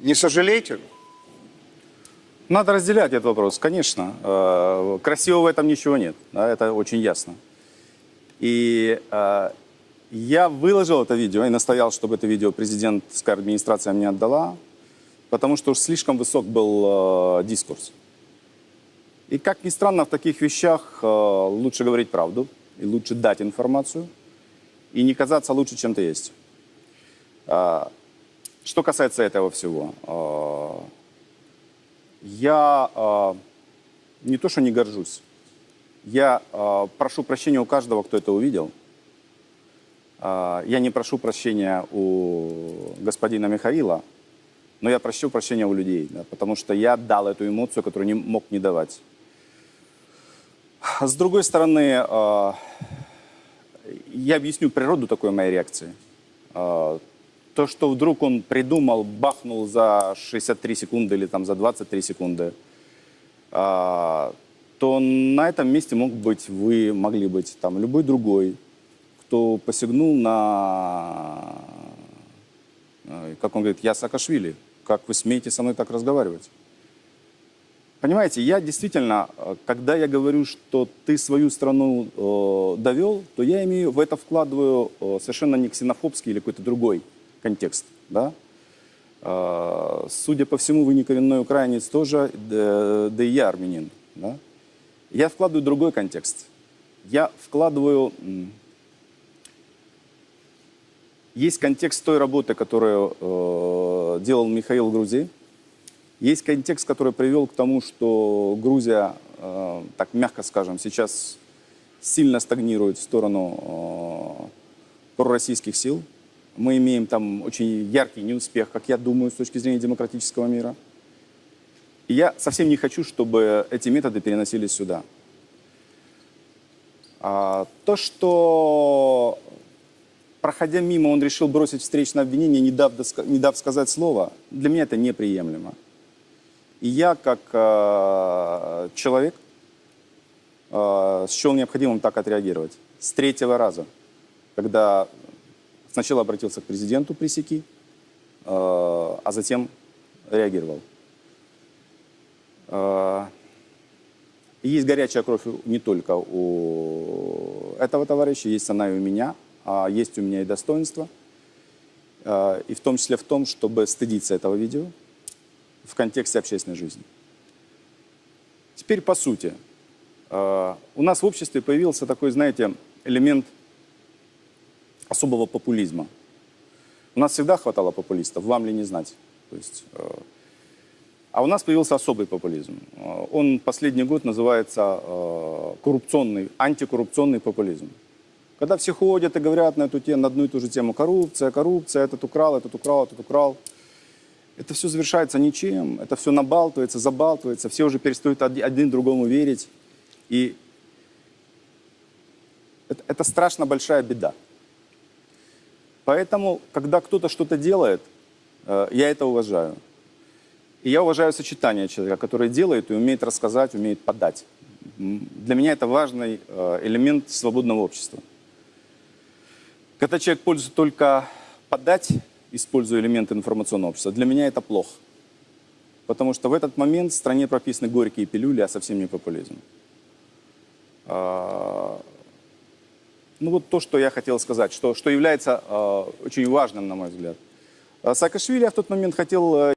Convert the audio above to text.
Не сожалеете? Надо разделять этот вопрос, конечно. Э, Красивого в этом ничего нет, да, это очень ясно. И э, я выложил это видео и настоял, чтобы это видео президентская администрация мне отдала, потому что уж слишком высок был э, дискурс. И как ни странно, в таких вещах э, лучше говорить правду, и лучше дать информацию, и не казаться лучше, чем ты есть. Что касается этого всего, э, я э, не то, что не горжусь, я э, прошу прощения у каждого, кто это увидел. Я не прошу прощения у господина Михаила, но я прошу прощения у людей, да, потому что я дал эту эмоцию, которую не мог не давать. С другой стороны, я объясню природу такой моей реакции. То, что вдруг он придумал, бахнул за 63 секунды или там за 23 секунды, э, то на этом месте мог быть вы, могли быть там любой другой, кто посягнул на, э, как он говорит, я Саакашвили, как вы смеете со мной так разговаривать? Понимаете, я действительно, э, когда я говорю, что ты свою страну э, довел, то я имею в это вкладываю э, совершенно не ксенофобский или какой-то другой контекст. Да? Э, судя по всему, вы не коренной украинец тоже, да, да и я армянин. Да? Я вкладываю другой контекст. Я вкладываю... Есть контекст той работы, которую э, делал Михаил в Грузии. Есть контекст, который привел к тому, что Грузия, э, так мягко скажем, сейчас сильно стагнирует в сторону э, пророссийских сил. Мы имеем там очень яркий неуспех, как я думаю, с точки зрения демократического мира. И я совсем не хочу, чтобы эти методы переносились сюда. А, то, что, проходя мимо, он решил бросить встречное обвинение, не дав, не дав сказать слова, для меня это неприемлемо. И я, как э, человек, э, счел необходимым так отреагировать. С третьего раза, когда сначала обратился к президенту пресеки, э, а затем реагировал. Э, есть горячая кровь не только у этого товарища, есть она и у меня, а есть у меня и достоинство. Э, И в том числе в том, чтобы стыдиться этого видео в контексте общественной жизни. Теперь по сути. У нас в обществе появился такой, знаете, элемент особого популизма. У нас всегда хватало популистов, вам ли не знать. То есть, э, а у нас появился особый популизм. Э, Он последний год называется э, коррупционный, антикоррупционный популизм. Когда все ходят и говорят на эту тему, на одну и ту же тему, коррупция, коррупция, этот украл, этот украл, этот украл. Это все завершается ничем, это все набалтывается, забалтывается, все уже перестают оди- один другому верить. И это, это страшно большая беда. Поэтому, когда кто-то что-то делает, э, я это уважаю. И я уважаю сочетание человека, который делает и умеет рассказать, умеет подать. Для меня это важный э, элемент свободного общества. Когда человек пользуется только подать, используя элементы информационного общества, для меня это плохо. Потому что в этот момент в стране прописаны горькие пилюли, а совсем не популизм. Ну вот то, что я хотел сказать, что, что является э, очень важным, на мой взгляд. А Саакашвили в тот момент хотел э,